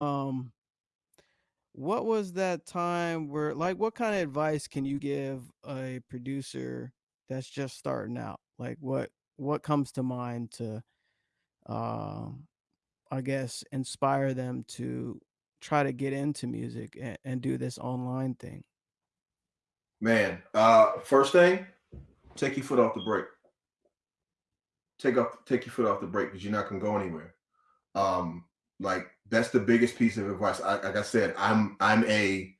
Um, what was that time where like, what kinda advice can you give a producer that's just starting out? Like, what what comes to mind to, um, I guess, inspire them to try to get into music a and do this online thing? Man, uh, first thing, take your foot off the brake. Take off take your foot off the brake because you're not gonna go anywhere. Um, like, that's the biggest piece of advice. I like I said, I'm I'm a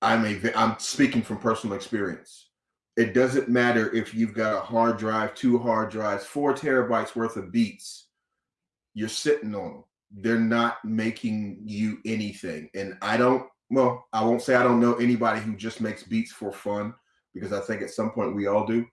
I'm a I'm speaking from personal experience. It doesn't matter if you've got a hard drive, 2 hard drives, 4 terabytes worth of beats. You're sitting on 'em. They're not making you anything, and I don't well, I won't say I don't know anybody who just makes beats for fun because I think at some point we all do.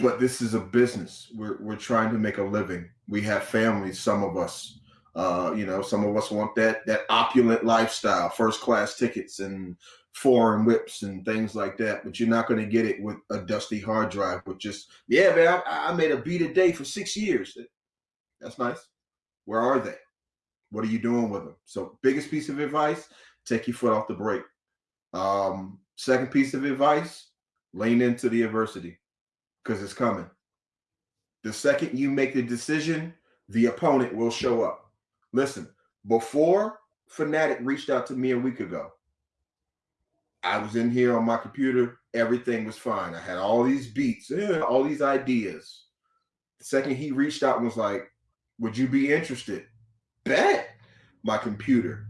But this is a business. We're we're trying to make a living. We have families, some of us. Uh, you know, some of us want that that opulent lifestyle, first class tickets and foreign whips and things like that, but you're not gonna get it with a dusty hard drive with just, "Yeah, man, I I made a beat a day for 6 years." That's nice. Where are they? What are you doing with them? So, biggest piece of advice, take your foot off the brake. Um, second piece of advice, lean into the adversity 'cause it's coming. The second you make the decision, the opponent will show up. Listen, before Phanatic reached out to me a week ago I was in here on my computer, everything was fine. I had all these beats, eh, all these ideas. The second he reached out and was like, "Would you be interested?" Bet! My computer.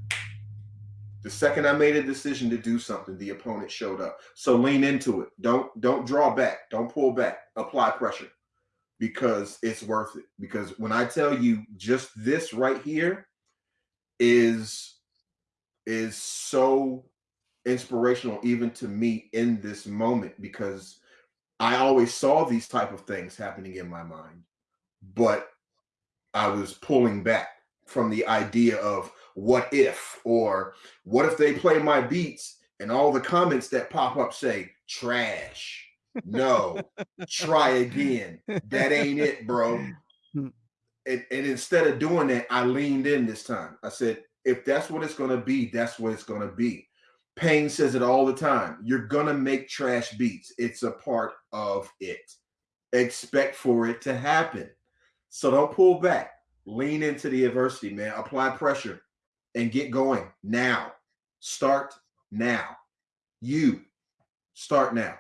The second I made a decision to do something, the opponent showed up. So lean into it. Don't don't draw back. Don't pull back. Apply pressure because it's worth it. Because when I tell you just this right here is is so inspirational even to me in this moment because I always saw these type of things happening in my mind, but I was pulling back from the idea of what if or what if they play my beats and all the comments that pop up say, "Trash. No. Try again. That ain't it, bro." Hmm. And and instead of doing that, I leaned in this time. I said, "If that's what it's gonna be, that's what it's gonna be." Pain says it all the time. You're gonna make trash beats. It's a part of it. Expect for it to happen. So don't pull back. Lean into the adversity, man. Apply pressure and get going now. Start now. You start now.